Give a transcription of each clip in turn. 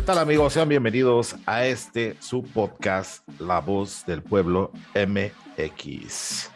¿Qué tal amigos? Sean bienvenidos a este su podcast, La Voz del Pueblo MX.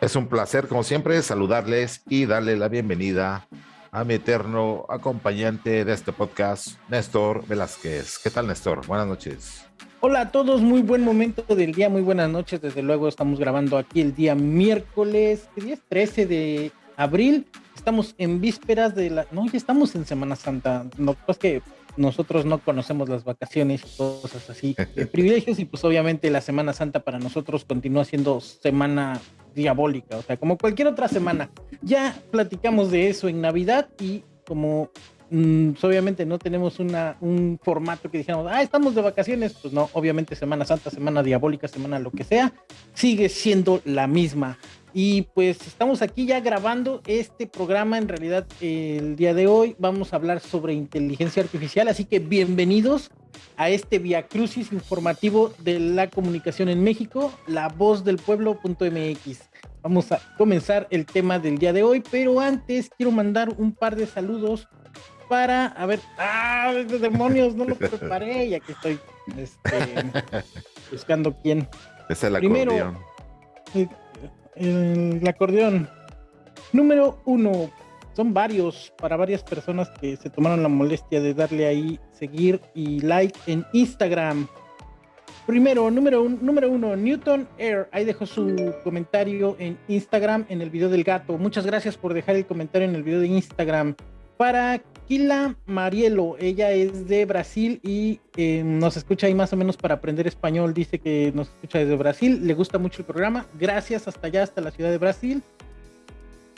Es un placer, como siempre, saludarles y darle la bienvenida a mi eterno acompañante de este podcast, Néstor Velázquez. ¿Qué tal, Néstor? Buenas noches. Hola a todos, muy buen momento del día, muy buenas noches. Desde luego estamos grabando aquí el día miércoles, el día es 13 de abril. Estamos en vísperas de la... No, ya estamos en Semana Santa. No, pues que nosotros no conocemos las vacaciones y cosas así, de privilegios y pues obviamente la Semana Santa para nosotros continúa siendo semana diabólica, o sea, como cualquier otra semana. Ya platicamos de eso en Navidad y como mm, obviamente no tenemos una, un formato que dijéramos, ah, estamos de vacaciones, pues no, obviamente Semana Santa, Semana Diabólica, Semana lo que sea, sigue siendo la misma. Y pues estamos aquí ya grabando este programa. En realidad, el día de hoy vamos a hablar sobre inteligencia artificial. Así que bienvenidos a este Via Crucis informativo de la comunicación en México, la voz del pueblo.mx. Vamos a comenzar el tema del día de hoy, pero antes quiero mandar un par de saludos para, a ver, ah, demonios, no lo preparé, ya que estoy este, buscando quién. Es el Primero, el acordeón. Número uno. Son varios, para varias personas que se tomaron la molestia de darle ahí seguir y like en Instagram. Primero, número, un, número uno, Newton Air. Ahí dejó su comentario en Instagram en el video del gato. Muchas gracias por dejar el comentario en el video de Instagram. Para Kila Marielo, ella es de Brasil y eh, nos escucha ahí más o menos para aprender español. Dice que nos escucha desde Brasil, le gusta mucho el programa. Gracias hasta allá, hasta la ciudad de Brasil.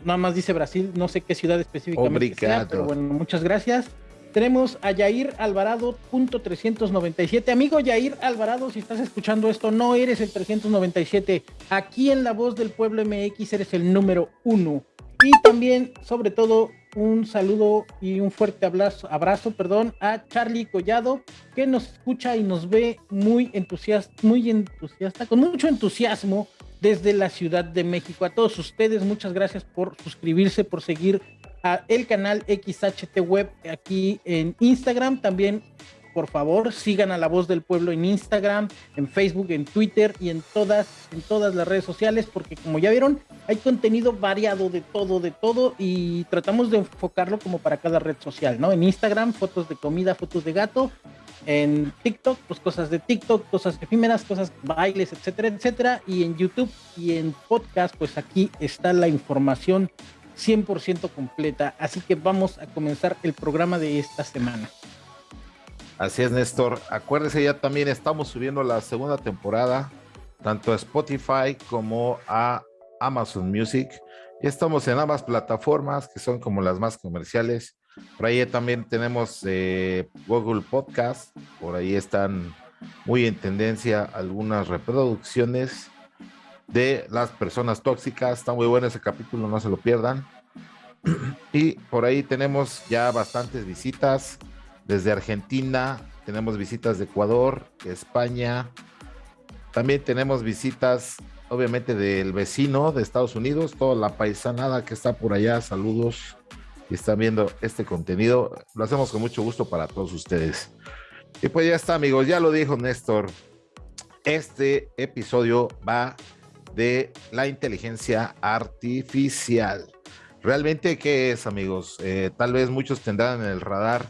Nada más dice Brasil, no sé qué ciudad específicamente sea, pero bueno, muchas gracias. Tenemos a Yair Alvarado, punto 397. Amigo Yair Alvarado, si estás escuchando esto, no eres el 397. Aquí en La Voz del Pueblo MX eres el número uno. Y también, sobre todo, un saludo y un fuerte abrazo, abrazo perdón, a Charlie Collado, que nos escucha y nos ve muy entusiasta, muy entusiasta, con mucho entusiasmo desde la Ciudad de México. A todos ustedes, muchas gracias por suscribirse, por seguir a el canal XHT Web aquí en Instagram. También por favor, sigan a La Voz del Pueblo en Instagram, en Facebook, en Twitter y en todas, en todas las redes sociales, porque como ya vieron, hay contenido variado de todo, de todo, y tratamos de enfocarlo como para cada red social, ¿no? En Instagram, fotos de comida, fotos de gato, en TikTok, pues cosas de TikTok, cosas efímeras, cosas bailes, etcétera, etcétera, y en YouTube y en podcast, pues aquí está la información 100% completa, así que vamos a comenzar el programa de esta semana. Así es, Néstor. Acuérdese, ya también estamos subiendo la segunda temporada, tanto a Spotify como a Amazon Music. Y estamos en ambas plataformas, que son como las más comerciales. Por ahí también tenemos eh, Google Podcast. Por ahí están muy en tendencia algunas reproducciones de las personas tóxicas. Está muy bueno ese capítulo, no se lo pierdan. Y por ahí tenemos ya bastantes visitas desde Argentina, tenemos visitas de Ecuador, España, también tenemos visitas obviamente del vecino de Estados Unidos, toda la paisanada que está por allá, saludos y están viendo este contenido, lo hacemos con mucho gusto para todos ustedes. Y pues ya está amigos, ya lo dijo Néstor, este episodio va de la inteligencia artificial. Realmente, ¿qué es amigos? Eh, tal vez muchos tendrán en el radar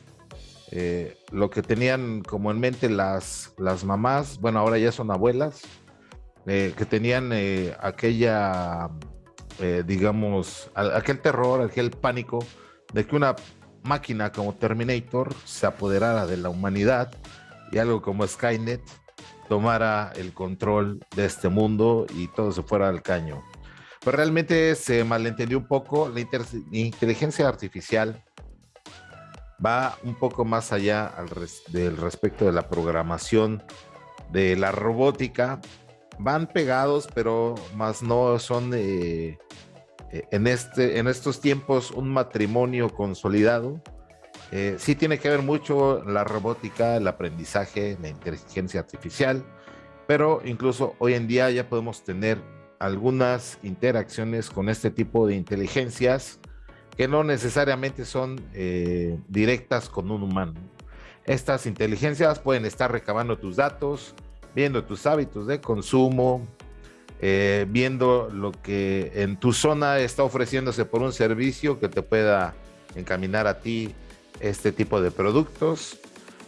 eh, lo que tenían como en mente las, las mamás, bueno, ahora ya son abuelas, eh, que tenían eh, aquella, digamos, aquel terror, aquel pánico de que una máquina como Terminator se apoderara de la humanidad y algo como Skynet tomara el control de este mundo y todo se fuera al caño. Pero realmente se malentendió un poco la inteligencia artificial va un poco más allá del respecto de la programación de la robótica. Van pegados, pero más no son eh, eh, en, este, en estos tiempos un matrimonio consolidado. Eh, sí tiene que ver mucho la robótica, el aprendizaje, la inteligencia artificial, pero incluso hoy en día ya podemos tener algunas interacciones con este tipo de inteligencias que no necesariamente son eh, directas con un humano. Estas inteligencias pueden estar recabando tus datos, viendo tus hábitos de consumo, eh, viendo lo que en tu zona está ofreciéndose por un servicio que te pueda encaminar a ti este tipo de productos.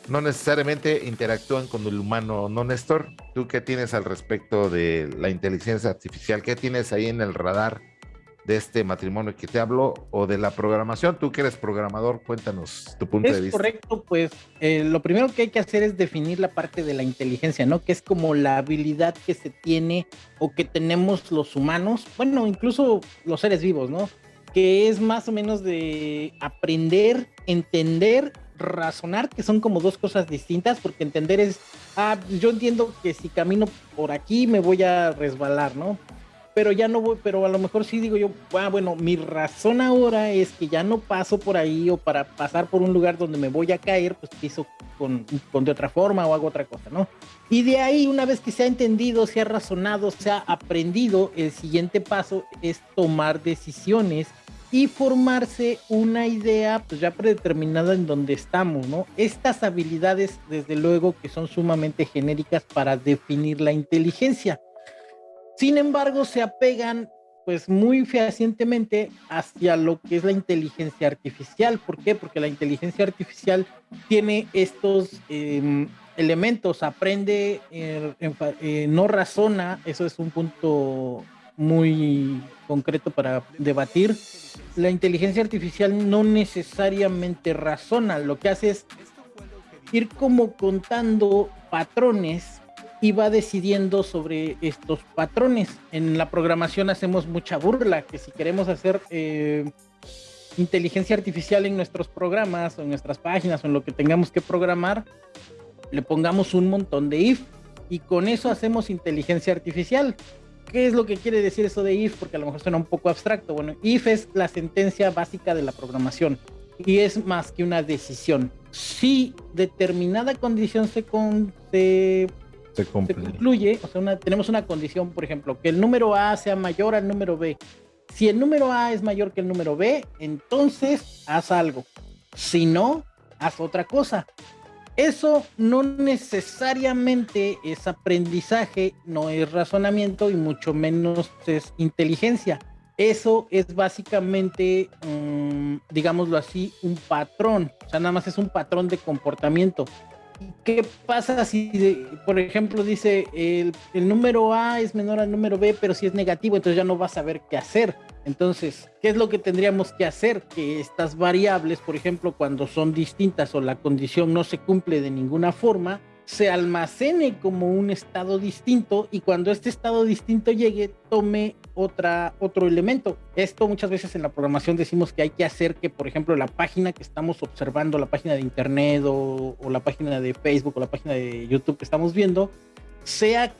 No necesariamente interactúan con el humano, ¿no, Néstor? ¿Tú qué tienes al respecto de la inteligencia artificial? ¿Qué tienes ahí en el radar de este matrimonio que te hablo o de la programación? Tú que eres programador, cuéntanos tu punto de vista. Correcto, pues eh, lo primero que hay que hacer es definir la parte de la inteligencia, ¿no? Que es como la habilidad que se tiene o que tenemos los humanos, bueno, incluso los seres vivos, ¿no? Que es más o menos de aprender, entender razonar, que son como dos cosas distintas, porque entender es, ah, yo entiendo que si camino por aquí me voy a resbalar, ¿no? Pero ya no voy, pero a lo mejor sí digo yo, ah, bueno, mi razón ahora es que ya no paso por ahí o para pasar por un lugar donde me voy a caer, pues piso con, con de otra forma o hago otra cosa, ¿no? Y de ahí, una vez que se ha entendido, se ha razonado, se ha aprendido, el siguiente paso es tomar decisiones y formarse una idea pues ya predeterminada en donde estamos, ¿no? Estas habilidades, desde luego, que son sumamente genéricas para definir la inteligencia. Sin embargo, se apegan pues muy fehacientemente hacia lo que es la inteligencia artificial. ¿Por qué? Porque la inteligencia artificial tiene estos em, elementos, aprende, eh, eh, no razona, eso es un punto muy concreto para debatir. La inteligencia artificial no necesariamente razona, lo que hace es ir como contando patrones y va decidiendo sobre estos patrones. En la programación hacemos mucha burla, que si queremos hacer eh, inteligencia artificial en nuestros programas o en nuestras páginas o en lo que tengamos que programar, le pongamos un montón de if y con eso hacemos inteligencia artificial. ¿Qué es lo que quiere decir eso de if? Porque a lo mejor suena un poco abstracto. Bueno, if es la sentencia básica de la programación y es más que una decisión. Si determinada condición se, se, se, concluye, o sea, tenemos una condición, por ejemplo, que el número A sea mayor al número B. Si el número A es mayor que el número B, entonces haz algo. Si no, haz otra cosa. Eso no necesariamente es aprendizaje, no es razonamiento y mucho menos es inteligencia. Eso es básicamente, mm, digámoslo así, un patrón. O sea, nada más es un patrón de comportamiento. ¿Qué pasa si, por ejemplo, dice el, el número A es menor al número B, pero si es negativo, entonces ya no vas a saber qué hacer? Entonces, ¿qué es lo que tendríamos que hacer? Que estas variables, por ejemplo, cuando son distintas o la condición no se cumple de ninguna forma, se almacene como un estado distinto y cuando este estado distinto llegue, tome otra, otro elemento. Esto muchas veces en la programación decimos que hay que hacer que, por ejemplo, la página que estamos observando, la página de internet o, la página de Facebook o la página de YouTube que estamos viendo, sea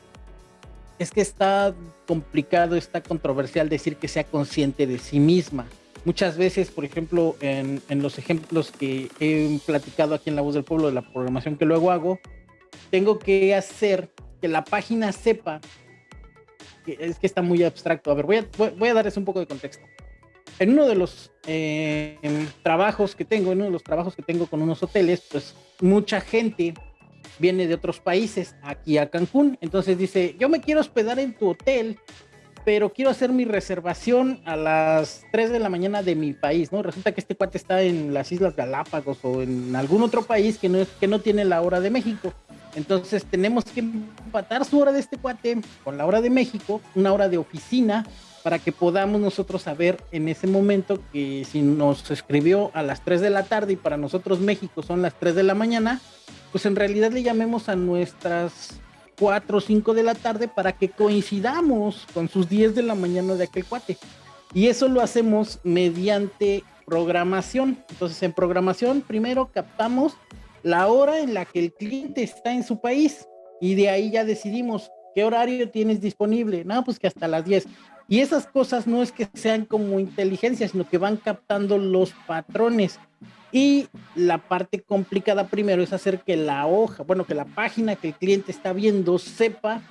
es que está complicado, está controversial decir que sea consciente de sí misma. Muchas veces, por ejemplo, en, los ejemplos que he platicado aquí en La Voz del Pueblo de la programación que luego hago, tengo que hacer que la página sepa que es que está muy abstracto. A ver, voy a, voy a darles un poco de contexto. En uno de los eh, trabajos que tengo, en uno de los trabajos que tengo con unos hoteles, pues mucha gente viene de otros países aquí a Cancún. Entonces dice, yo me quiero hospedar en tu hotel, pero quiero hacer mi reservación a las 3 de la mañana de mi país, ¿no? Resulta que este cuate está en las Islas Galápagos o en algún otro país que no, es, que no tiene la hora de México. Entonces tenemos que empatar su hora de este cuate con la hora de México, una hora de oficina, para que podamos nosotros saber en ese momento que si nos escribió a las 3 de la tarde y para nosotros México son las 3 de la mañana, pues en realidad le llamemos a nuestras 4 o 5 de la tarde para que coincidamos con sus 10 de la mañana de aquel cuate. Y eso lo hacemos mediante programación. Entonces en programación primero captamos la hora en la que el cliente está en su país y de ahí ya decidimos qué horario tienes disponible. No, pues que hasta las 10. Y esas cosas no es que sean como inteligencia, sino que van captando los patrones. Y la parte complicada primero es hacer que la hoja, bueno, que la página que el cliente está viendo sepa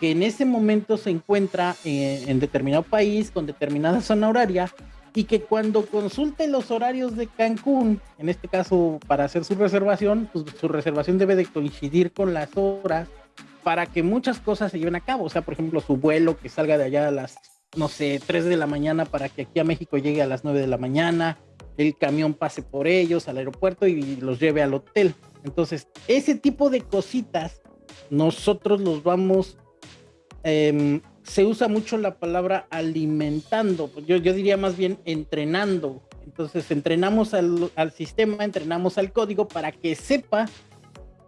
que en ese momento se encuentra en, determinado país, con determinada zona horaria, y que cuando consulte los horarios de Cancún, en este caso para hacer su reservación, pues su reservación debe de coincidir con las horas para que muchas cosas se lleven a cabo. O sea, por ejemplo, su vuelo que salga de allá a las, no sé, 3 de la mañana para que aquí a México llegue a las 9 de la mañana, el camión pase por ellos al aeropuerto y los lleve al hotel. Entonces, ese tipo de cositas, nosotros los vamos eh, se usa mucho la palabra alimentando, yo, yo diría más bien entrenando. Entonces entrenamos al, al, sistema, entrenamos al código para que sepa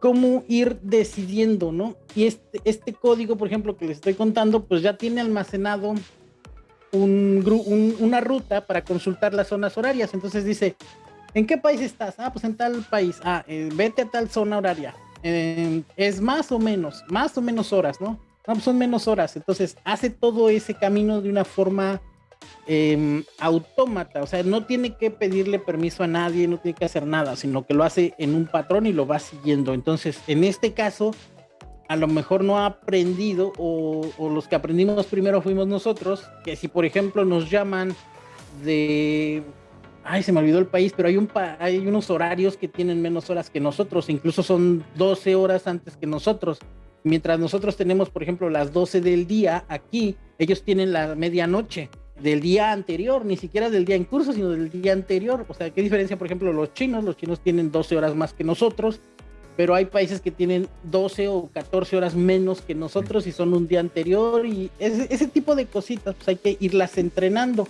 cómo ir decidiendo, ¿no? Y este, este código, por ejemplo, que les estoy contando, pues ya tiene almacenado un, un, una ruta para consultar las zonas horarias. Entonces dice, ¿en qué país estás? Ah, pues en tal país. Ah, eh, vete a tal zona horaria. Eh, es más o menos, más o menos horas, ¿no? No, pues son menos horas. Entonces hace todo ese camino de una forma eh, autómata. O sea, no tiene que pedirle permiso a nadie, no tiene que hacer nada, sino que lo hace en un patrón y lo va siguiendo. Entonces, en este caso, a lo mejor no ha aprendido o, o los que aprendimos primero fuimos nosotros, que si por ejemplo nos llaman de ay, se me olvidó el país, pero hay, un hay unos horarios que tienen menos horas que nosotros, incluso son 12 horas antes que nosotros. Mientras nosotros tenemos, por ejemplo, las 12 del día aquí, ellos tienen la medianoche del día anterior, ni siquiera del día en curso, sino del día anterior. O sea, ¿qué diferencia, por ejemplo, los chinos? Los chinos tienen 12 horas más que nosotros, pero hay países que tienen 12 o 14 horas menos que nosotros y son un día anterior y ese, ese tipo de cositas, pues hay que irlas entrenando.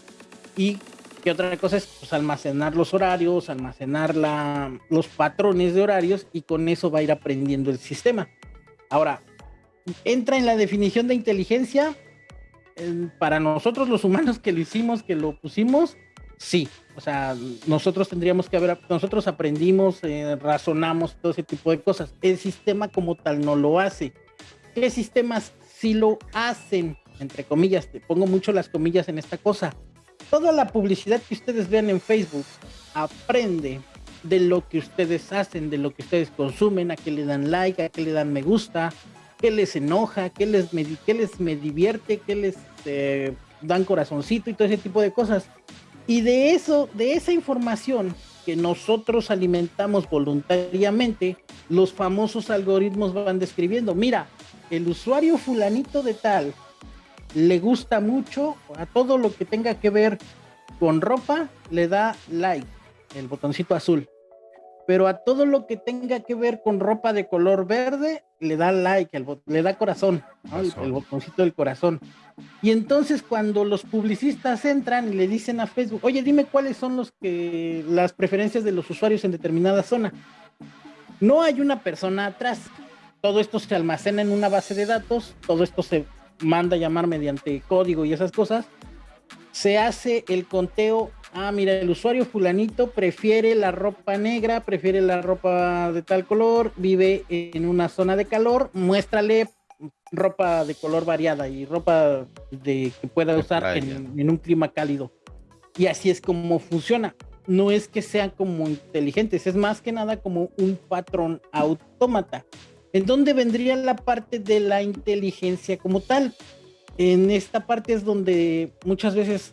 Y que otra cosa es pues, almacenar los horarios, almacenar la, los patrones de horarios y con eso va a ir aprendiendo el sistema. Ahora, entra en la definición de inteligencia. Para nosotros los humanos que lo hicimos, que lo pusimos, sí. O sea, nosotros tendríamos que haber, nosotros aprendimos, eh, razonamos, todo ese tipo de cosas. El sistema como tal no lo hace. ¿Qué sistemas sí lo hacen? Entre comillas, te pongo mucho las comillas en esta cosa. Toda la publicidad que ustedes vean en Facebook aprende de lo que ustedes hacen, de lo que ustedes consumen, a qué le dan like, a qué le dan me gusta, qué les enoja, qué les me, qué les me divierte, qué les eh, dan corazoncito y todo ese tipo de cosas. Y de eso, de esa información que nosotros alimentamos voluntariamente, los famosos algoritmos van describiendo, mira, el usuario fulanito de tal le gusta mucho a todo lo que tenga que ver con ropa, le da like, el botoncito azul pero a todo lo que tenga que ver con ropa de color verde, le da like, le da corazón, el, botoncito del corazón. Y entonces cuando los publicistas entran y le dicen a Facebook, oye, dime cuáles son los que las preferencias de los usuarios en determinada zona. No hay una persona atrás. Todo esto se almacena en una base de datos, todo esto se manda a llamar mediante código y esas cosas. Se hace el conteo ah, mira, el usuario fulanito prefiere la ropa negra, prefiere la ropa de tal color, vive en una zona de calor, muéstrale ropa de color variada y ropa de, que pueda usar en, un clima cálido. Y así es como funciona. No es que sean como inteligentes, es más que nada como un patrón autómata. ¿En dónde vendría la parte de la inteligencia como tal? En esta parte es donde muchas veces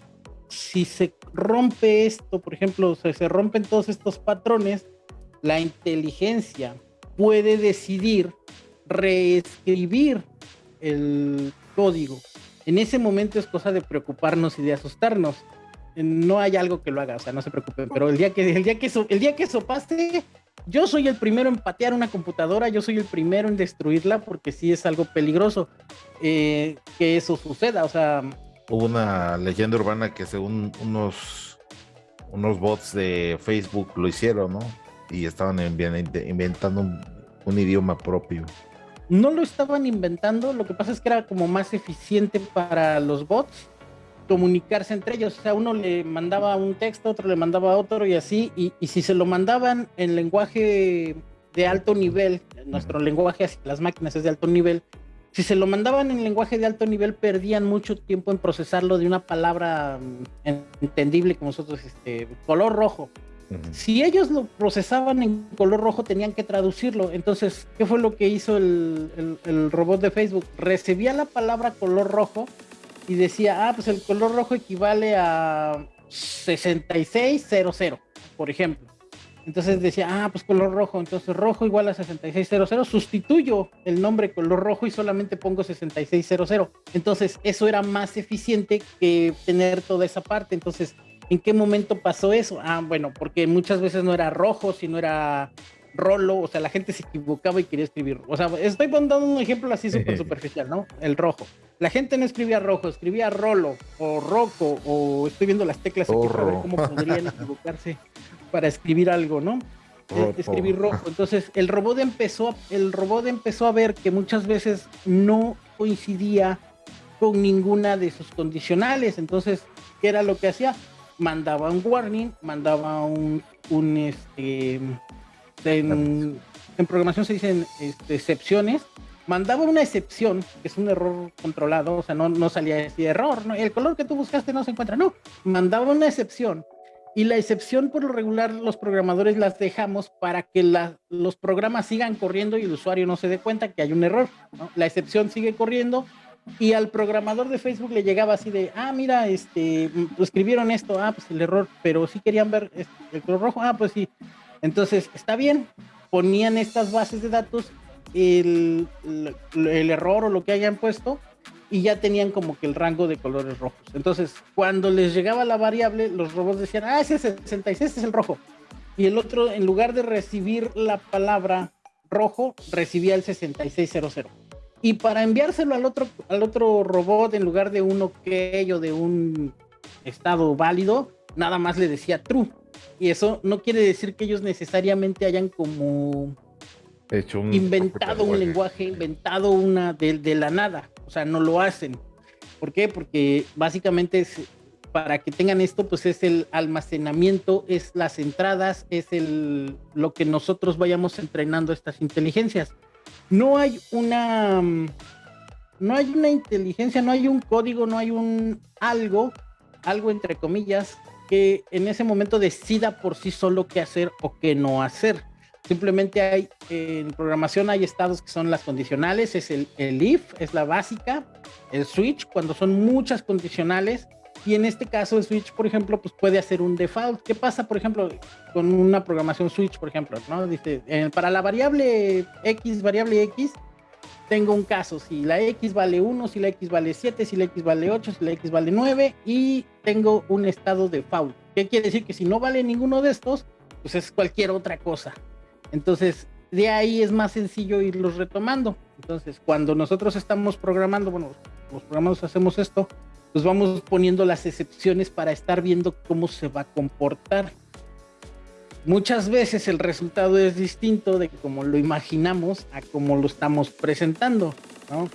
si se rompe esto, por ejemplo, se, se rompen todos estos patrones, la inteligencia puede decidir reescribir el código. En ese momento es cosa de preocuparnos y de asustarnos. No hay algo que lo haga, o sea, no se preocupen, pero el día que, el día que, eso, el día que eso pase, yo soy el primero en patear una computadora, yo soy el primero en destruirla porque sí es algo peligroso eh, que eso suceda, o sea, hubo una leyenda urbana que según unos, unos bots de Facebook lo hicieron, ¿no? Y estaban inventando un, idioma propio. No lo estaban inventando, lo que pasa es que era como más eficiente para los bots comunicarse entre ellos. O sea, uno le mandaba un texto, otro le mandaba otro y así. Y, y si se lo mandaban en lenguaje de alto nivel, nuestro lenguaje hacia las máquinas es de alto nivel, si se lo mandaban en lenguaje de alto nivel, perdían mucho tiempo en procesarlo de una palabra mm, entendible como nosotros, este, color rojo. Si ellos lo procesaban en color rojo, tenían que traducirlo. Entonces, ¿qué fue lo que hizo el, el, robot de Facebook? Recibía la palabra color rojo y decía, ah, pues el color rojo equivale a 6600, por ejemplo. Entonces decía, ah, pues color rojo, entonces rojo igual a 6600, sustituyo el nombre color rojo y solamente pongo 6600. Entonces eso era más eficiente que tener toda esa parte. Entonces, ¿en qué momento pasó eso? Ah, bueno, porque muchas veces no era rojo, sino era rolo, o sea, la gente se equivocaba y quería escribir. O sea, estoy dando un ejemplo así súper superficial, ¿no? El rojo. La gente no escribía rojo, escribía rolo o roco, o estoy viendo las teclas aquí para ver cómo podrían equivocarse para escribir algo, ¿no? Eh, escribir rojo. Entonces, el robot empezó, el robot empezó a ver que muchas veces no coincidía con ninguna de sus condicionales. Entonces, ¿qué era lo que hacía? Mandaba un warning, mandaba un, un este, en, programación se dicen este, excepciones, mandaba una excepción, que es un error controlado, o sea, no, no salía ese error, ¿no? el color que tú buscaste no se encuentra, no, mandaba una excepción. Y la excepción por lo regular los programadores las dejamos para que los programas sigan corriendo y el usuario no se dé cuenta que hay un error. La excepción sigue corriendo y al programador de Facebook le llegaba así de, ah, mira, este, escribieron esto, ah, pues el error, pero sí querían ver este, el color rojo, ah, pues sí, entonces, está bien, ponían estas bases de datos, el, error o lo que hayan puesto, y ya tenían como que el rango de colores rojos. Entonces, cuando les llegaba la variable, los robots decían, ah, ese es el 66, es el rojo. Y el otro, en lugar de recibir la palabra rojo, recibía el 6600. Y para enviárselo al otro, al otro robot, en lugar de un ok o de un estado válido, nada más le decía true. Y eso no quiere decir que ellos necesariamente hayan como Hecho inventado un lenguaje, inventado una de, de, la nada. O sea, no lo hacen. ¿Por qué? Porque básicamente es, para que tengan esto, pues es el almacenamiento, es las entradas, es el, lo que nosotros vayamos entrenando estas inteligencias. No hay una, no hay una inteligencia, no hay un código, no hay un algo, algo entre comillas, que en ese momento decida por sí solo qué hacer o qué no hacer. Simplemente hay, en programación hay estados que son las condicionales, es el, el if, es la básica, el switch, cuando son muchas condicionales, y en este caso el switch, por ejemplo, pues puede hacer un default. ¿Qué pasa, por ejemplo, con una programación switch, por ejemplo? ¿no? Dice, para la variable x, variable x, tengo un caso, si la X vale 1, si la X vale 7, si la X vale 8, si la X vale 9 y tengo un estado de default. ¿Qué quiere decir? Que si no vale ninguno de estos, pues es cualquier otra cosa. Entonces, de ahí es más sencillo irlos retomando. Entonces, cuando nosotros estamos programando, bueno, los programadores hacemos esto, pues vamos poniendo las excepciones para estar viendo cómo se va a comportar muchas veces el resultado es distinto de como lo imaginamos a como lo estamos presentando, ¿no?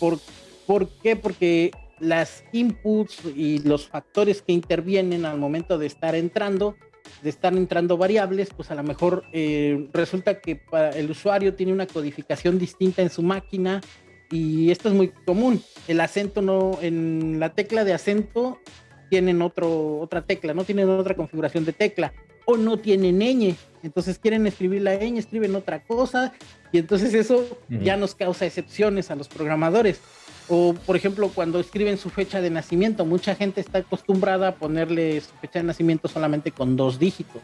¿Por, ¿Por, qué? Porque las inputs y los factores que intervienen al momento de estar entrando, de estar entrando variables, pues a lo mejor eh, resulta que para el usuario tiene una codificación distinta en su máquina y esto es muy común. El acento no, en la tecla de acento tienen otro, otra tecla, no tienen otra configuración de tecla o no tienen ñ. Entonces quieren escribir la ñ, escriben otra cosa y entonces eso ya nos causa excepciones a los programadores. O por ejemplo cuando escriben su fecha de nacimiento, mucha gente está acostumbrada a ponerle su fecha de nacimiento solamente con dos dígitos.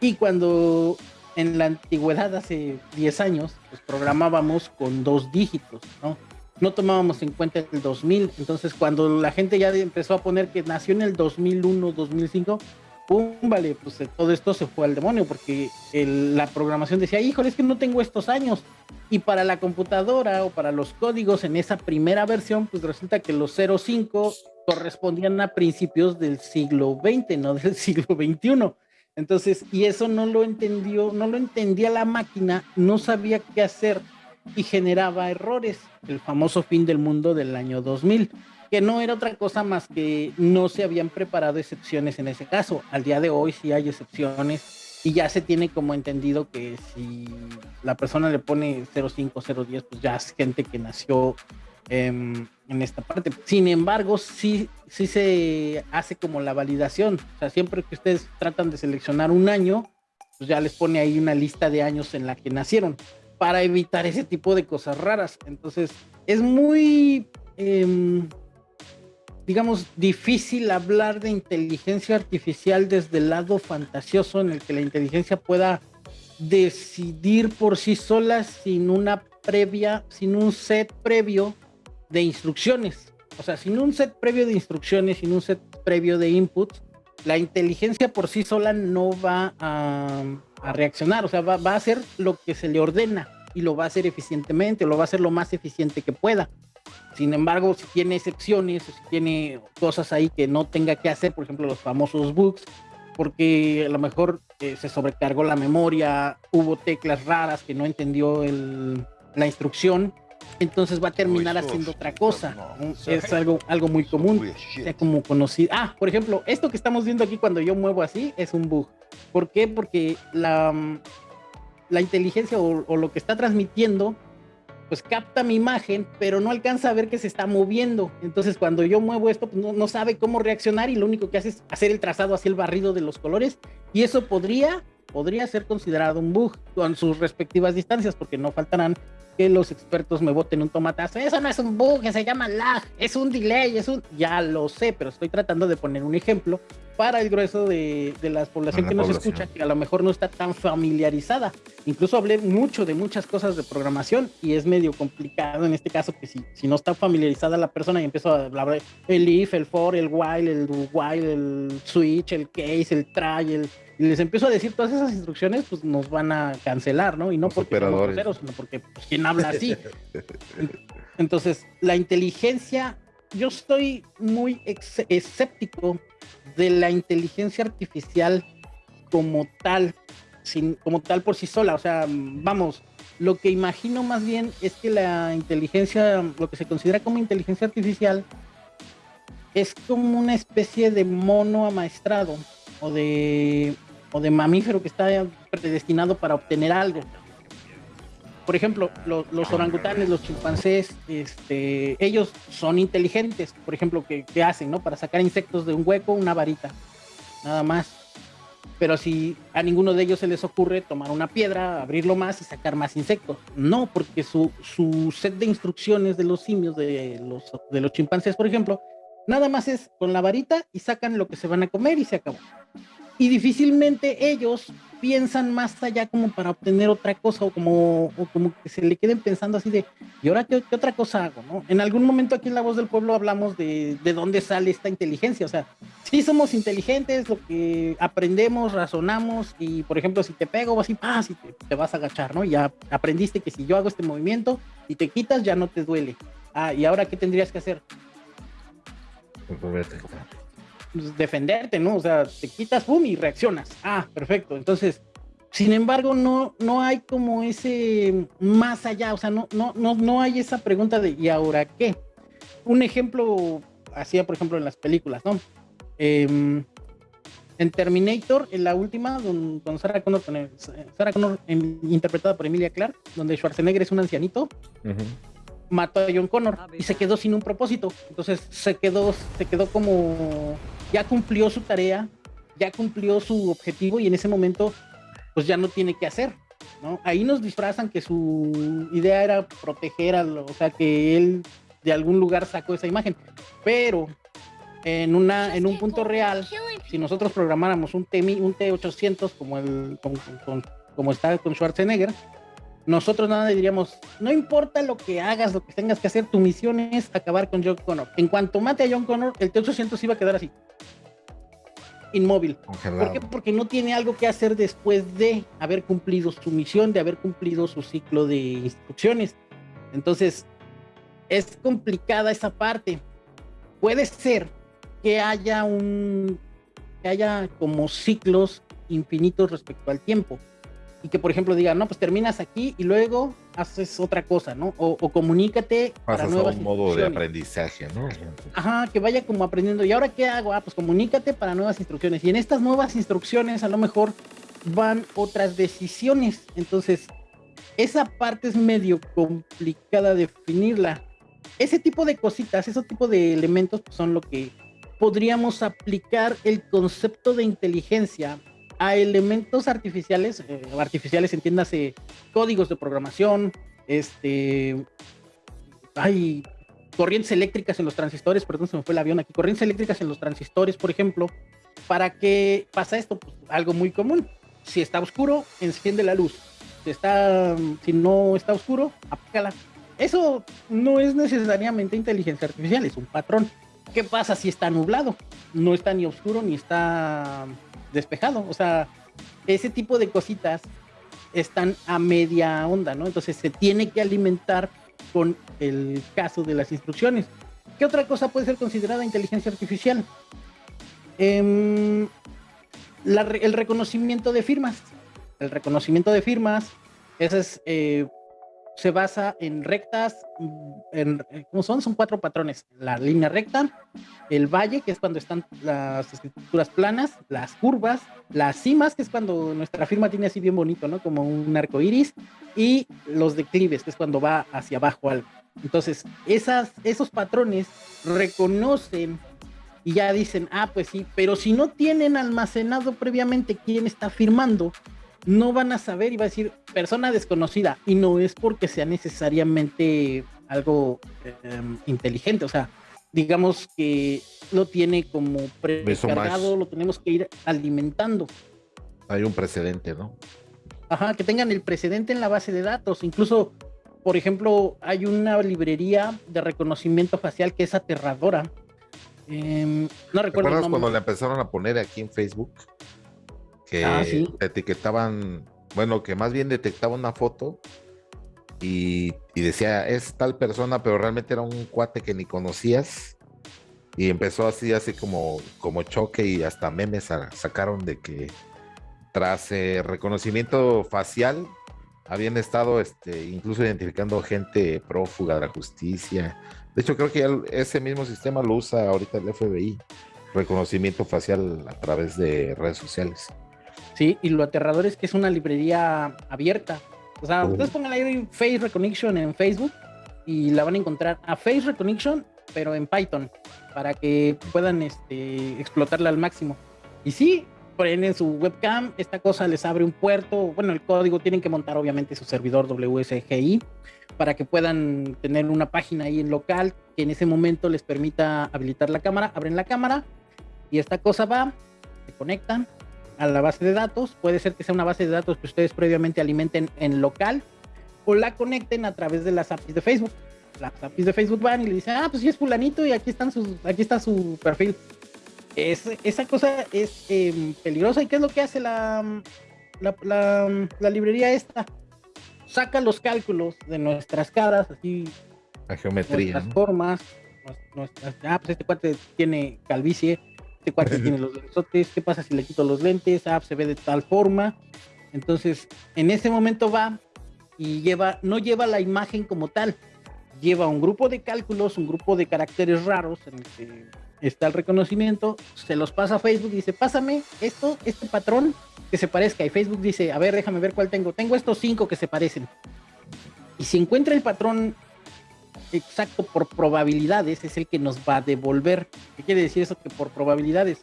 Y cuando en la antigüedad, hace 10 años, pues programábamos con dos dígitos, ¿no? No tomábamos en cuenta el 2000. Entonces cuando la gente ya empezó a poner que nació en el 2001, 2005, pum, vale, pues eh, todo esto se fue al demonio porque la programación decía, híjole, es que no tengo estos años. Y para la computadora o para los códigos en esa primera versión, pues resulta que los 05 correspondían a principios del siglo XX, no del siglo XXI. Entonces, y eso no lo entendió, no lo entendía la máquina, no sabía qué hacer y generaba errores. El famoso fin del mundo del año 2000 que no era otra cosa más que no se habían preparado excepciones en ese caso. Al día de hoy sí hay excepciones y ya se tiene como entendido que si la persona le pone 0510, pues ya es gente que nació em, en esta parte. Sin embargo, sí se hace como la validación. O sea, siempre que ustedes tratan de seleccionar un año, pues ya les pone ahí una lista de años en la que nacieron para evitar ese tipo de cosas raras. Entonces, es muy... Em, digamos, difícil hablar de inteligencia artificial desde el lado fantasioso en el que la inteligencia pueda decidir por sí sola sin una previa, sin un set previo de instrucciones. O sea, sin un set previo de instrucciones, sin un set previo de inputs, la inteligencia por sí sola no va a, reaccionar, o sea, va, a hacer lo que se le ordena y lo va a hacer eficientemente, lo va a hacer lo más eficiente que pueda. Sin embargo, si tiene excepciones, si tiene cosas ahí que no tenga que hacer, por ejemplo, los famosos bugs, porque a lo mejor eh, se sobrecargó la memoria, hubo teclas raras que no entendió la instrucción, entonces va a terminar haciendo otra cosa. Es algo, algo muy común, como conocido. Ah, por ejemplo, esto que estamos viendo aquí cuando yo muevo así es un bug. ¿Por qué? Porque la, la inteligencia o, lo que está transmitiendo pues capta mi imagen, pero no alcanza a ver que se está moviendo. Entonces, cuando yo muevo esto, pues no, no, sabe cómo reaccionar y lo único que hace es hacer el trazado hacia el barrido de los colores. Y eso podría, podría ser considerado un bug con sus respectivas distancias, porque no faltarán que los expertos me voten un tomatazo. Eso no es un bug, se llama lag, es un delay, es un... Ya lo sé, pero estoy tratando de poner un ejemplo para el grueso de, de la población que nos escucha, que a lo mejor no está tan familiarizada. Incluso hablé mucho de muchas cosas de programación y es medio complicado en este caso que si, si no está familiarizada la persona y empiezo a hablar el if, el for, el while, el do while, el switch, el case, el try, el y les empiezo a decir todas esas instrucciones, pues nos van a cancelar, ¿no? Y no porque somos sino porque pues, ¿quién habla así? Entonces, la inteligencia, yo estoy muy escéptico de la inteligencia artificial como tal, sin, como tal por sí sola. O sea, vamos, lo que imagino más bien es que la inteligencia, lo que se considera como inteligencia artificial, es como una especie de mono amaestrado o de, o de mamífero que está predestinado para obtener algo. Por ejemplo, los orangutanes, los chimpancés, este, ellos son inteligentes. Por ejemplo, ¿qué, ¿qué, hacen? No? Para sacar insectos de un hueco, una varita. Nada más. Pero si a ninguno de ellos se les ocurre tomar una piedra, abrirlo más y sacar más insectos. No, porque su, su set de instrucciones de los simios, de los, de los chimpancés, por ejemplo, Nada más es con la varita y sacan lo que se van a comer y se acabó. Y difícilmente ellos piensan más allá como para obtener otra cosa o como, como que se le queden pensando así de, ¿y ahora qué, otra cosa hago? ¿no? En algún momento aquí en La Voz del Pueblo hablamos de, de dónde sale esta inteligencia. O sea, sí somos inteligentes, lo que aprendemos, razonamos y, por ejemplo, si te pego ¡paz! y te, te vas a agachar, ¿no? Ya aprendiste que si yo hago este movimiento y te quitas ya no te duele. Ah, ¿y ahora qué tendrías que hacer? Pues, defenderte, ¿no? O sea, te quitas, pum, y reaccionas. Ah, perfecto. Entonces, sin embargo, no, no hay como ese más allá, o sea, no, no, no, no hay esa pregunta de ¿y ahora qué? Un ejemplo, hacía por ejemplo en las películas, ¿no? Em, en Terminator, en la última, con, Sarah Connor, Sarah Connor interpretada por Emilia Clark, donde Schwarzenegger es un ancianito mató a John Connor y se quedó sin un propósito. Entonces se quedó, se quedó como ya cumplió su tarea, ya cumplió su objetivo y en ese momento pues ya no tiene que hacer. ¿no? Ahí nos disfrazan que su idea era proteger a o sea, que él de algún lugar sacó esa imagen. Pero en, una, en un punto real, si nosotros programáramos un, T, un T800 como, el, como está con Schwarzenegger, nosotros nada diríamos, no importa lo que hagas, lo que tengas que hacer, tu misión es acabar con John Connor. En cuanto mate a John Connor, el T-800 iba a quedar así, inmóvil. ¿Por qué? Porque no tiene algo que hacer después de haber cumplido su misión, de haber cumplido su ciclo de instrucciones. Entonces, es complicada esa parte. Puede ser que haya un, que haya como ciclos infinitos respecto al tiempo y que por ejemplo diga, no, pues terminas aquí y luego haces otra cosa, ¿no? O, comunícate para nuevas a un modo de aprendizaje, ¿no? Ajá, que vaya como aprendiendo. ¿Y ahora qué hago? Ah, pues comunícate para nuevas instrucciones. Y en estas nuevas instrucciones a lo mejor van otras decisiones. Entonces, esa parte es medio complicada definirla. Ese tipo de cositas, ese tipo de elementos pues, son lo que podríamos aplicar el concepto de inteligencia a elementos artificiales, eh, artificiales entiéndase códigos de programación, este, hay corrientes eléctricas en los transistores, perdón, se me fue el avión aquí, corrientes eléctricas en los transistores, por ejemplo, ¿para qué pasa esto? Pues algo muy común. Si está oscuro, enciende la luz. Si, está, si no está oscuro, apágala. Eso no es necesariamente inteligencia artificial, es un patrón. ¿Qué pasa si está nublado? No está ni oscuro ni está despejado. O sea, ese tipo de cositas están a media onda, ¿no? Entonces se tiene que alimentar con el caso de las instrucciones. ¿Qué otra cosa puede ser considerada inteligencia artificial? Em, el reconocimiento de firmas. El reconocimiento de firmas, ese es eh, se basa en rectas, en, ¿cómo son? Son cuatro patrones. La línea recta, el valle, que es cuando están las escrituras planas, las curvas, las cimas, que es cuando nuestra firma tiene así bien bonito, ¿no? Como un arco iris, y los declives, que es cuando va hacia abajo algo. Entonces, esos patrones reconocen y ya dicen, ah, pues sí, pero si no tienen almacenado previamente quién está firmando, no van a saber y va a decir persona desconocida y no es porque sea necesariamente algo em, inteligente, o sea, digamos que lo tiene como precargado, lo tenemos que ir alimentando. Hay un precedente, ¿no? Ajá, que tengan el precedente en la base de datos, incluso por ejemplo, hay una librería de reconocimiento facial que es aterradora. Em, no recuerdo. ¿Te acuerdas cuando la empezaron a poner aquí en Facebook? Que ah, etiquetaban, bueno, que más bien detectaba una foto y, decía, es tal persona, pero realmente era un cuate que ni conocías. Y empezó así, así como, como choque y hasta memes sacaron de que tras eh, reconocimiento facial habían estado este, incluso identificando gente prófuga de la justicia. De hecho, creo que ese mismo sistema lo usa ahorita el FBI, reconocimiento facial a través de redes sociales. Sí, y lo aterrador es que es una librería abierta. O sea, ustedes pongan ahí Face Recognition en Facebook y la van a encontrar a Face Recognition, pero en Python, para que puedan este, explotarla al máximo. Y sí, prenden su webcam, esta cosa les abre un puerto, bueno, el código tienen que montar obviamente su servidor WSGI para que puedan tener una página ahí en local que en ese momento les permita habilitar la cámara, abren la cámara y esta cosa va, se conectan, a la base de datos. Puede ser que sea una base de datos que ustedes previamente alimenten en local o la conecten a través de las APIs de Facebook. Las APIs de Facebook van y le dicen, ah, pues sí es fulanito y aquí, están sus, aquí está su perfil. Es, esa cosa es em, peligrosa. ¿Y qué es lo que hace la, la, librería esta? Saca los cálculos de nuestras caras, así. La geometría. Nuestras formas. Nuestras, ah, pues este cuate tiene calvicie este cuate tiene los lensotes, ¿qué pasa si le quito los lentes? Ah, se ve de tal forma. Entonces, en ese momento va y lleva, no lleva la imagen como tal, lleva un grupo de cálculos, un grupo de caracteres raros en el que está el reconocimiento, se los pasa a Facebook y dice, pásame esto, este patrón que se parezca. Y Facebook dice, a ver, déjame ver cuál tengo. Tengo estos cinco que se parecen. Y si encuentra el patrón exacto por probabilidades es el que nos va a devolver. ¿Qué quiere decir eso? Que por probabilidades.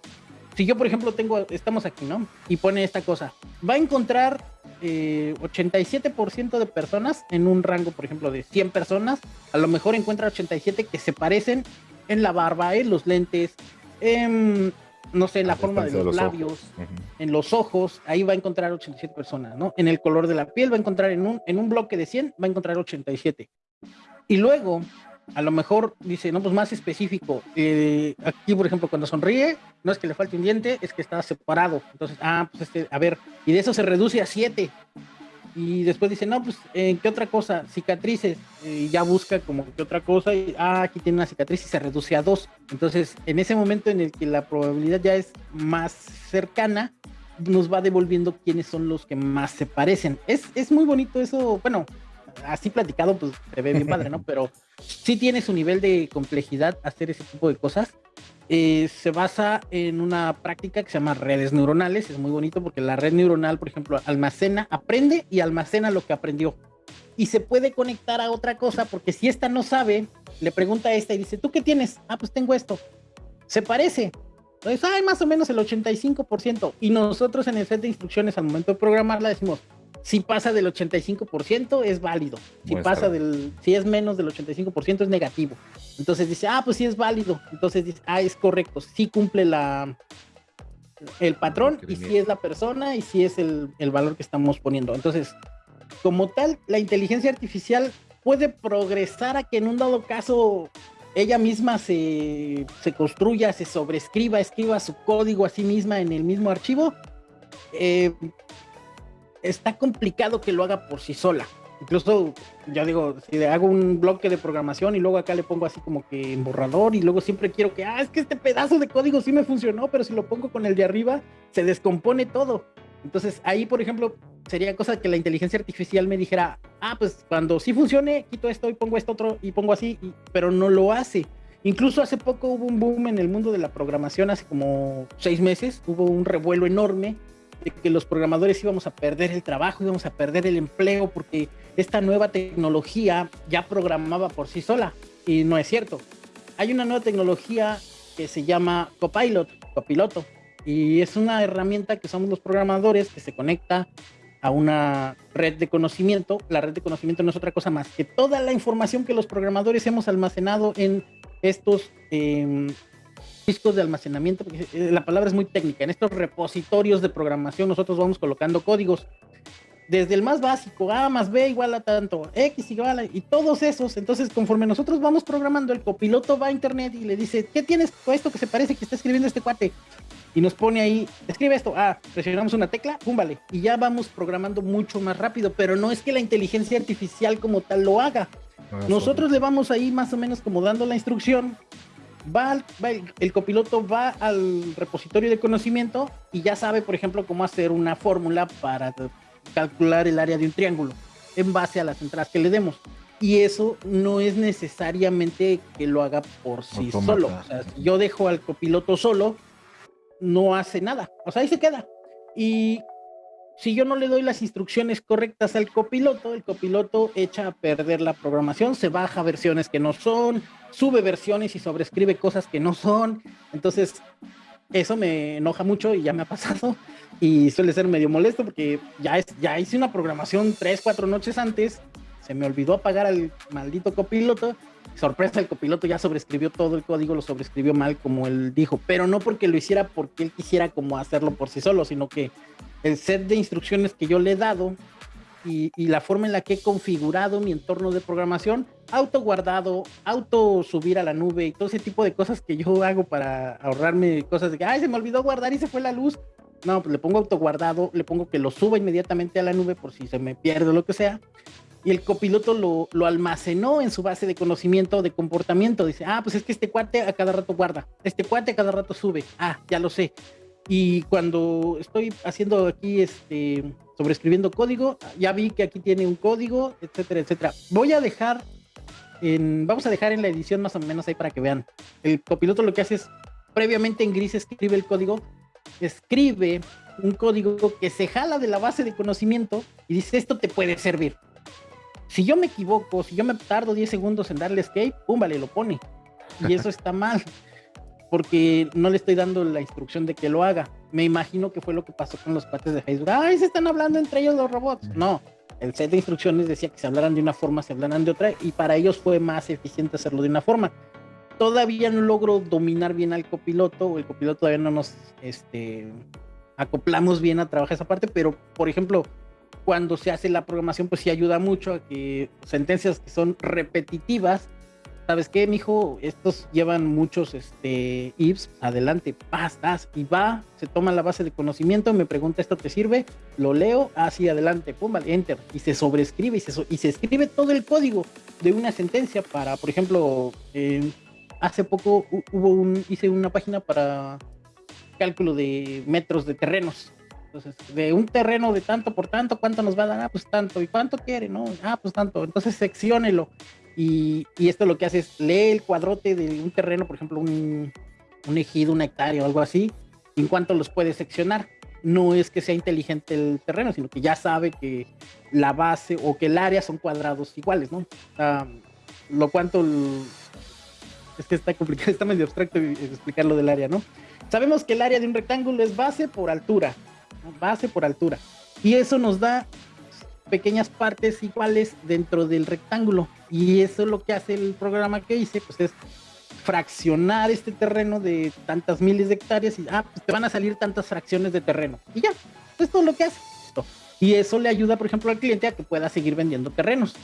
Si yo, por ejemplo, tengo, estamos aquí, ¿no? Y pone esta cosa, va a encontrar 87% eh, de personas en un rango, por ejemplo, de 100 personas. A lo mejor encuentra 87 que se parecen en la barba, en los lentes, en, no sé, en la forma de los, labios, en los ojos. Ahí va a encontrar 87 personas, ¿no? En el color de la piel va a encontrar en un, en un bloque de 100, va a encontrar 87. Y luego, a lo mejor dice, no, pues más específico. Eh, aquí, por ejemplo, cuando sonríe, no es que le falte un diente, es que está separado. Entonces, ah, pues este, a ver, y de eso se reduce a siete. Y después dice, no, pues, ¿en qué otra cosa? Cicatrices. Y ya busca como qué otra cosa. Y, ah, aquí tiene una cicatriz y se reduce a dos. Entonces, en ese momento en el que la probabilidad ya es más cercana, nos va devolviendo quiénes son los que más se parecen. Es, es muy bonito eso. Bueno, así platicado, pues se ve bien padre, ¿no? Pero sí tiene su nivel de complejidad hacer ese tipo de cosas. Eh, se basa en una práctica que se llama redes neuronales. Es muy bonito porque la red neuronal, por ejemplo, almacena, aprende y almacena lo que aprendió. Y se puede conectar a otra cosa porque si esta no sabe, le pregunta a esta y dice, ¿tú qué tienes? Ah, pues tengo esto. Se parece. Entonces, hay más o menos el 85%. Y nosotros en el set de instrucciones al momento de programarla decimos, Si pasa del 85% es válido. Si pasa del, si es menos del 85% es negativo. Entonces dice, ah, pues sí es válido. Entonces dice, ah, es correcto, sí cumple la el patrón y si es la persona y si es el, el valor que estamos poniendo. Entonces, como tal, la inteligencia artificial puede progresar a que en un dado caso ella misma se, se construya, se sobrescriba, escriba su código a sí misma en el mismo archivo. Eh, está complicado que lo haga por sí sola. Incluso, ya digo, si le hago un bloque de programación y luego acá le pongo así como que en borrador y luego siempre quiero que, ah, es que este pedazo de código sí me funcionó, pero si lo pongo con el de arriba, se descompone todo. Entonces ahí, por ejemplo, sería cosa que la inteligencia artificial me dijera, ah, pues cuando sí funcione, quito esto y pongo esto otro y pongo así, pero no lo hace. Incluso hace poco hubo un boom en el mundo de la programación, hace como seis meses, hubo un revuelo enorme de que los programadores íbamos a perder el trabajo, íbamos a perder el empleo porque esta nueva tecnología ya programaba por sí sola y no es cierto. Hay una nueva tecnología que se llama Copilot, copiloto, y es una herramienta que somos los programadores que se conecta a una red de conocimiento. La red de conocimiento no es otra cosa más que toda la información que los programadores hemos almacenado en estos em, discos de almacenamiento, porque eh, la palabra es muy técnica, en estos repositorios de programación nosotros vamos colocando códigos. Desde el más básico, A más B igual a tanto, X igual a, y todos esos, entonces conforme nosotros vamos programando, el copiloto va a internet y le dice, ¿qué tienes con esto que se parece que está escribiendo este cuate? Y nos pone ahí, escribe esto, ah, presionamos una tecla, pum, vale, y ya vamos programando mucho más rápido, pero no es que la inteligencia artificial como tal lo haga. Nosotros le vamos ahí más o menos como dando la instrucción, va, el copiloto va al repositorio de conocimiento y ya sabe, por ejemplo, cómo hacer una fórmula para calcular el área de un triángulo en base a las entradas que le demos. Y eso no es necesariamente que lo haga por sí solo. O sea, si yo dejo al copiloto solo, no hace nada. O sea, ahí se queda. Y si yo no le doy las instrucciones correctas al copiloto, el copiloto echa a perder la programación, se baja versiones que no son, sube versiones y sobrescribe cosas que no son. Entonces, eso me enoja mucho y ya me ha pasado. Y suele ser medio molesto porque ya, es, ya hice una programación tres, cuatro noches antes, se me olvidó apagar al maldito copiloto, sorpresa, el copiloto ya sobrescribió todo el código, lo sobrescribió mal como él dijo, pero no porque lo hiciera porque él quisiera como hacerlo por sí solo, sino que el set de instrucciones que yo le he dado y, la forma en la que he configurado mi entorno de programación, auto guardado, auto subir a la nube y todo ese tipo de cosas que yo hago para ahorrarme cosas de que, ay, se me olvidó guardar y se fue la luz. No, pues le pongo auto guardado, le pongo que lo suba inmediatamente a la nube por si se me pierde o lo que sea. Y el copiloto lo, lo almacenó en su base de conocimiento de comportamiento. Dice, ah, pues es que este cuate a cada rato guarda, este cuate a cada rato sube. Ah, ya lo sé. Y cuando estoy haciendo aquí, este, sobreescribiendo código, ya vi que aquí tiene un código, etcétera, etcétera. Voy a dejar en, vamos a dejar en la edición más o menos ahí para que vean. El copiloto lo que hace es, previamente en gris escribe el código, escribe un código que se jala de la base de conocimiento y dice, esto te puede servir. Si yo me equivoco, si yo me tardo 10 segundos en darle escape, pum, vale, lo pone. Y eso está mal porque no le estoy dando la instrucción de que lo haga. Me imagino que fue lo que pasó con los cuates de Facebook. Ay, se están hablando entre ellos los robots. No, el set de instrucciones decía que se hablaran de una forma, se hablaran de otra, y para ellos fue más eficiente hacerlo de una forma. Todavía no logro dominar bien al copiloto, o el copiloto todavía no nos este, acoplamos bien a trabajar esa parte, pero por ejemplo, cuando se hace la programación, pues sí ayuda mucho a que sentencias que son repetitivas ¿sabes qué, mijo? Estos llevan muchos este, ifs, adelante, pastas, y va, se toma la base de conocimiento, me pregunta, ¿esto te sirve? Lo leo, así, adelante, pum, enter, y se sobrescribe, y se, y se escribe todo el código de una sentencia para, por ejemplo, hace poco hice una página para cálculo de metros de terrenos, entonces, de un terreno de tanto por tanto, ¿cuánto nos va a dar? Ah, pues tanto. ¿Y cuánto quiere? No, ah, pues tanto. Entonces, secciónelo. Y, esto lo que hace es lee el cuadrote de un terreno, por ejemplo, un, ejido, una hectárea o algo así, en cuanto los puede seccionar. No es que sea inteligente el terreno, sino que ya sabe que la base o que el área son cuadrados iguales, ¿no? lo cuanto es que está complicado, está medio abstracto explicar lo del área, ¿no? Sabemos que el área de un rectángulo es base por altura, base por altura. Y eso nos da pequeñas partes iguales dentro del rectángulo. Y eso es lo que hace el programa que hice, pues es fraccionar este terreno de tantas miles de hectáreas y ah, pues te van a salir tantas fracciones de terreno. Y ya, esto es lo que hace. Y eso le ayuda, por ejemplo, al cliente a que pueda seguir vendiendo terrenos.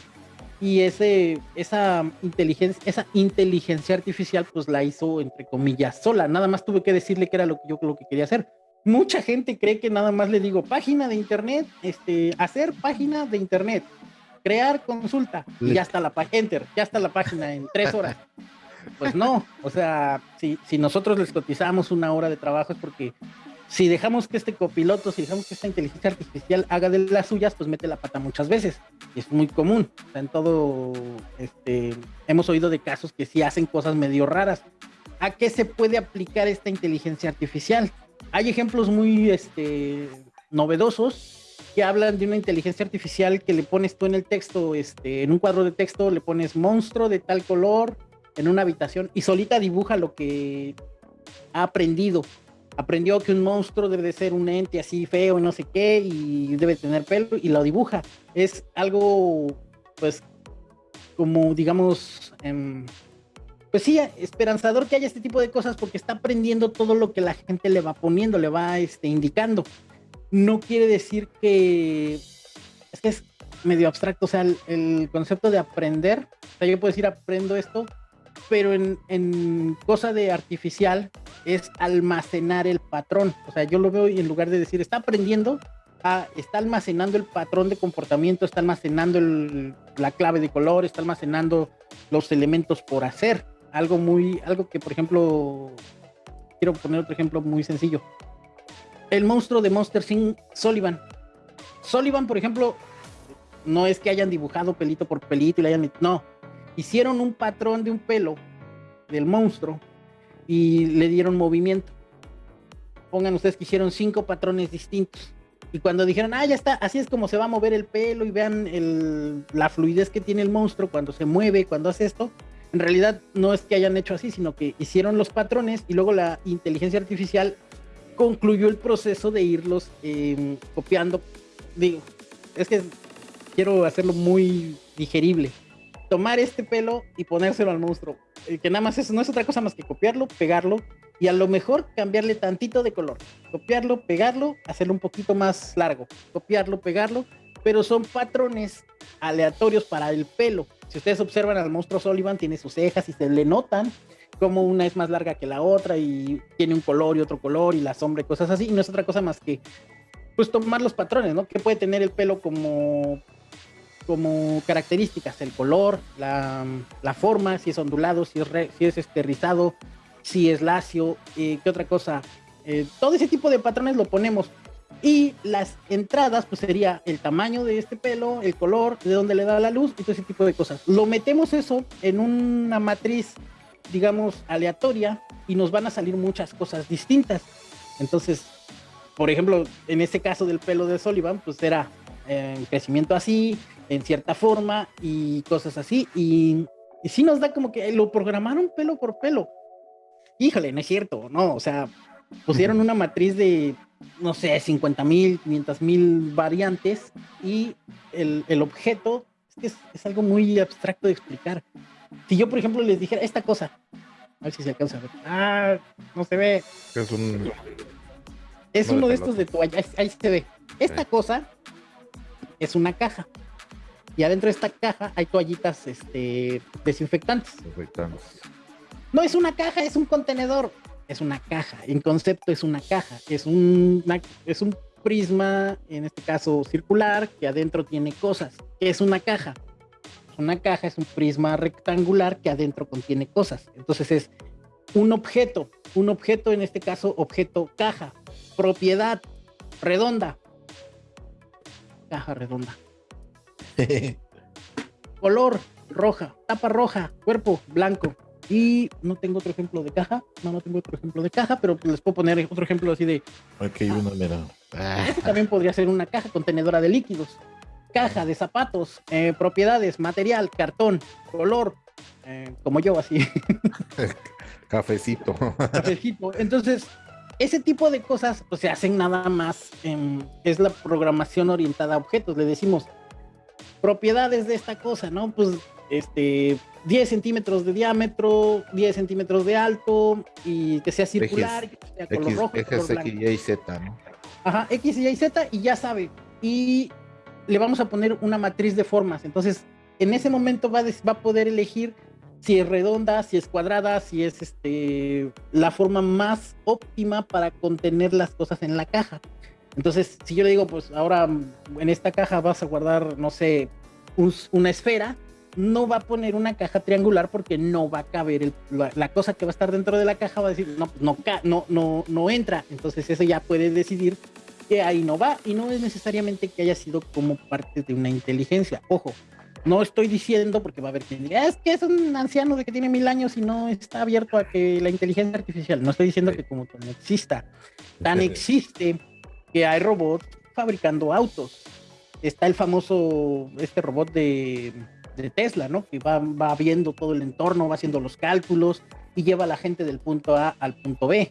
Y ese, esa inteligencia, esa inteligencia artificial, pues la hizo entre comillas sola. Nada más tuve que decirle que era lo que yo lo que quería hacer. Mucha gente cree que nada más le digo página de internet, este, hacer página de internet, crear consulta y ya está la página, enter, ya está la página en tres horas. Pues no, o sea, si, si nosotros les cotizamos una hora de trabajo es porque si dejamos que este copiloto, si dejamos que esta inteligencia artificial haga de las suyas, pues mete la pata muchas veces. Es muy común. O sea, en todo, este, hemos oído de casos que sí hacen cosas medio raras. ¿A qué se puede aplicar esta inteligencia artificial? Hay ejemplos muy este, novedosos que hablan de una inteligencia artificial que le pones tú en el texto, este, en un cuadro de texto, le pones monstruo de tal color en una habitación y solita dibuja lo que ha aprendido aprendió que un monstruo debe de ser un ente así feo y no sé qué y debe tener pelo y lo dibuja. Es algo, pues, como digamos, em, pues sí, esperanzador que haya este tipo de cosas porque está aprendiendo todo lo que la gente le va poniendo, le va este, indicando. No quiere decir que es medio abstracto, o sea, el, concepto de aprender, o sea, yo puedo decir aprendo esto, pero en, en, cosa de artificial es almacenar el patrón. O sea, yo lo veo y en lugar de decir está aprendiendo, ah, está almacenando el patrón de comportamiento, está almacenando la clave de color, está almacenando los elementos por hacer. Algo muy, algo que por ejemplo, quiero poner otro ejemplo muy sencillo. El monstruo de Monster Sin Sullivan. Sullivan, por ejemplo, no es que hayan dibujado pelito por pelito y le hayan... No, hicieron un patrón de un pelo del monstruo y le dieron movimiento. Pongan ustedes que hicieron cinco patrones distintos. Y cuando dijeron, ah, ya está, así es como se va a mover el pelo y vean el, la fluidez que tiene el monstruo cuando se mueve, cuando hace esto, en realidad no es que hayan hecho así, sino que hicieron los patrones y luego la inteligencia artificial concluyó el proceso de irlos em, copiando. Digo, es que quiero hacerlo muy digerible tomar este pelo y ponérselo al monstruo. Que nada más eso no es otra cosa más que copiarlo, pegarlo y a lo mejor cambiarle tantito de color. Copiarlo, pegarlo, hacerlo un poquito más largo. Copiarlo, pegarlo, pero son patrones aleatorios para el pelo. Si ustedes observan al monstruo Sullivan, tiene sus cejas y se le notan como una es más larga que la otra y tiene un color y otro color y la sombra y cosas así. Y no es otra cosa más que pues tomar los patrones, ¿no? Que puede tener el pelo como como características, el color, la, forma, si es ondulado, si es, si es este, rizado, si es lacio, eh, qué otra cosa. Eh, todo ese tipo de patrones lo ponemos. Y las entradas, pues sería el tamaño de este pelo, el color, de dónde le da la luz y todo ese tipo de cosas. Lo metemos eso en una matriz, digamos, aleatoria y nos van a salir muchas cosas distintas. Entonces, por ejemplo, en este caso del pelo de Sullivan, pues era en crecimiento así, en cierta forma y cosas así. Y, y sí nos da como que lo programaron pelo por pelo. Híjole, no es cierto, no, o sea, pusieron una matriz de, no sé, 50 mil, 500 mil variantes y el, el objeto es, es, algo muy abstracto de explicar. Si yo, por ejemplo, les dijera esta cosa, a ver si se alcanza a ver. Ah, no se ve. Es un. Es uno de estos de toalla. Ahí se ve. Esta cosa es una caja. Y adentro de esta caja hay toallitas este, desinfectantes. desinfectantes. No es una caja, es un contenedor. Es una caja. En concepto es una caja. Es un, es un prisma, en este caso circular, que adentro tiene cosas. es una caja? Una caja es un prisma rectangular que adentro contiene cosas. Entonces es un objeto. Un objeto, en este caso, objeto caja. Propiedad redonda. Caja redonda. Color roja, tapa roja, cuerpo blanco. Y no tengo otro ejemplo de caja. No, no tengo otro ejemplo de caja, pero les puedo poner otro ejemplo así de. Hay una, mira. Este también podría ser una caja contenedora de líquidos. Caja de zapatos, eh, propiedades, material, cartón, color, eh, como yo, así. Cafecito. Cafecito. Entonces, ese tipo de cosas pues, se hacen nada más. es la programación orientada a objetos. Le decimos, propiedades de esta cosa, ¿no? Pues este 10 centímetros de diámetro, 10 centímetros de alto y que sea circular, que sea color rojo. X, y Z, ¿no? Ajá, X, Y, Z y ya sabe. Y le vamos a poner una matriz de formas. Entonces, en ese momento va, va a poder elegir si es redonda, si es cuadrada, si es este, la forma más óptima para contener las cosas en la caja. Entonces, si yo le digo, pues ahora en esta caja vas a guardar, no sé, una esfera, no va a poner una caja triangular porque no va a caber la, cosa que va a estar dentro de la caja va a decir no no no no no entra entonces eso ya puede decidir que ahí no va y no es necesariamente que haya sido como parte de una inteligencia ojo no estoy diciendo, porque va a haber quien diga, es que es un anciano de que tiene mil años y no está abierto a que la inteligencia artificial. No estoy diciendo que como no exista. Tan existe que hay robots fabricando autos. Está el famoso, este robot de, Tesla, ¿no? Que va, va viendo todo el entorno, va haciendo los cálculos y lleva a la gente del punto A al punto B.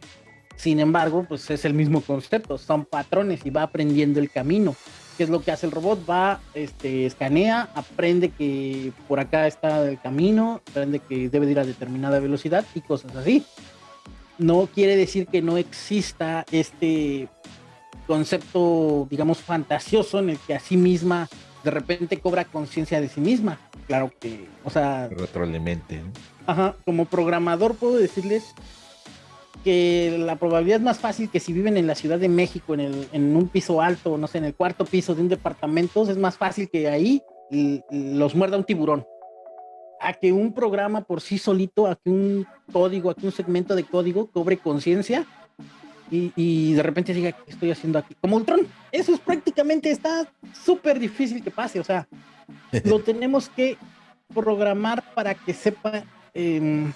Sin embargo, pues es el mismo concepto, son patrones y va aprendiendo el camino. ¿Qué es lo que hace el robot? Va, este, escanea, aprende que por acá está el camino, aprende que debe ir a determinada velocidad y cosas así. No quiere decir que no exista este concepto, digamos, fantasioso en el que a sí misma de repente cobra conciencia de sí misma. Claro que, o sea... Retroalimente. Ajá, como programador puedo decirles que la probabilidad es más fácil que si viven en la Ciudad de México, en, el, en un piso alto, no sé, en el cuarto piso de un departamento, es más fácil que ahí los muerda un tiburón. A que un programa por sí solito, a que un código, a que un segmento de código cobre conciencia y, y, de repente diga, ¿qué estoy haciendo aquí? Como Ultron. Eso es prácticamente, está súper difícil que pase. O sea, lo tenemos que programar para que sepa... Eh,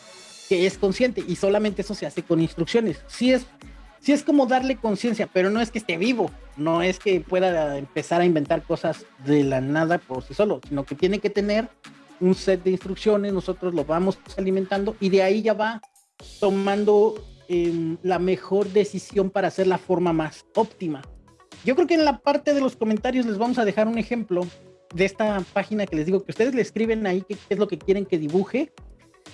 que es consciente y solamente eso se hace con instrucciones. Sí es, sí es como darle conciencia, pero no es que esté vivo, no es que pueda empezar a inventar cosas de la nada por sí solo, sino que tiene que tener un set de instrucciones, nosotros lo vamos alimentando y de ahí ya va tomando la mejor decisión para hacer la forma más óptima. Yo creo que en la parte de los comentarios les vamos a dejar un ejemplo de esta página que les digo que ustedes le escriben ahí qué es lo que quieren que dibuje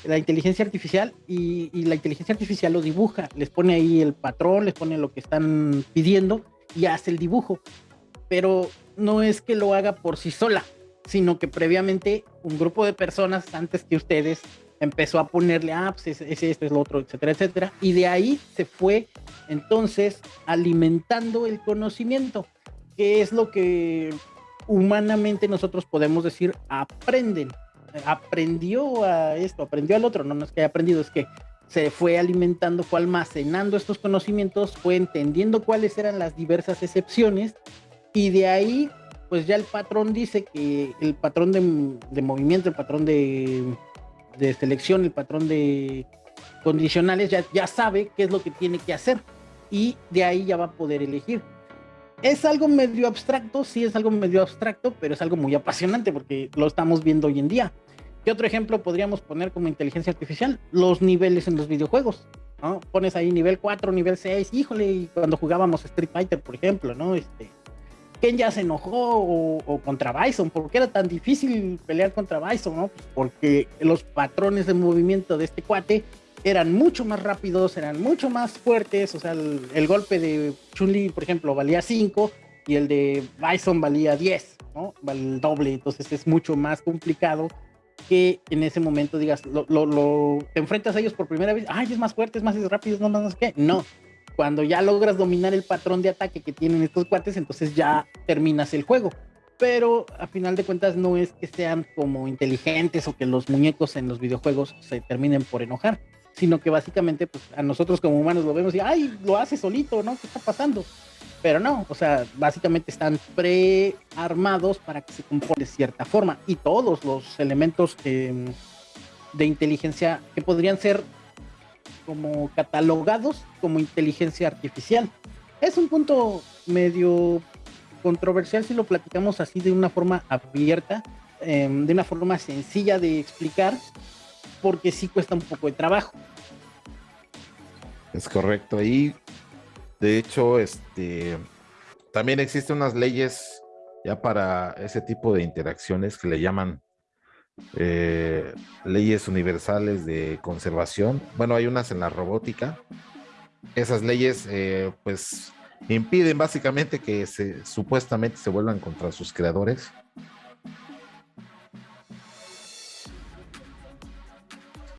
la inteligencia artificial y, la inteligencia artificial lo dibuja, les pone ahí el patrón, les pone lo que están pidiendo y hace el dibujo. Pero no es que lo haga por sí sola, sino que previamente un grupo de personas antes que ustedes empezó a ponerle, ah, pues ese, este es lo otro, etcétera, etcétera. Y de ahí se fue entonces alimentando el conocimiento, que es lo que humanamente nosotros podemos decir aprenden aprendió a esto, aprendió al otro, no, no es que haya aprendido, es que se fue alimentando, fue almacenando estos conocimientos, fue entendiendo cuáles eran las diversas excepciones y de ahí, pues ya el patrón dice que el patrón de, movimiento, el patrón de, selección, el patrón de condicionales, ya, ya sabe qué es lo que tiene que hacer y de ahí ya va a poder elegir. Es algo medio abstracto, sí es algo medio abstracto, pero es algo muy apasionante porque lo estamos viendo hoy en día. ¿Qué otro ejemplo podríamos poner como inteligencia artificial? Los niveles en los videojuegos, ¿no? Pones ahí nivel 4, nivel 6, híjole, cuando jugábamos Street Fighter, por ejemplo, ¿no? Este, Ken ya se enojó o, contra Bison, ¿por qué era tan difícil pelear contra Bison, no? Pues porque los patrones de movimiento de este cuate eran mucho más rápidos, eran mucho más fuertes, o sea, el, el golpe de Chun-Li, por ejemplo, valía 5 y el de Bison valía 10, ¿no? Vale el doble, entonces es mucho más complicado que en ese momento digas, lo, lo, te enfrentas a ellos por primera vez, ay, es más fuerte, es más rápido, no más, no sé qué. No, cuando ya logras dominar el patrón de ataque que tienen estos cuates, entonces ya terminas el juego. Pero a final de cuentas no es que sean como inteligentes o que los muñecos en los videojuegos se terminen por enojar, sino que básicamente pues, a nosotros como humanos lo vemos y, ay, lo hace solito, ¿no? ¿Qué está pasando? pero no, o sea, básicamente están prearmados para que se comporte de cierta forma y todos los elementos de inteligencia que podrían ser como catalogados como inteligencia artificial. Es un punto medio controversial si lo platicamos así de una forma abierta, em, de una forma sencilla de explicar, porque sí cuesta un poco de trabajo. Es correcto. Y de hecho, este, también existen unas leyes ya para ese tipo de interacciones que le llaman eh, leyes universales de conservación. Bueno, hay unas en la robótica. Esas leyes, eh, pues, impiden básicamente que se, supuestamente se vuelvan contra sus creadores.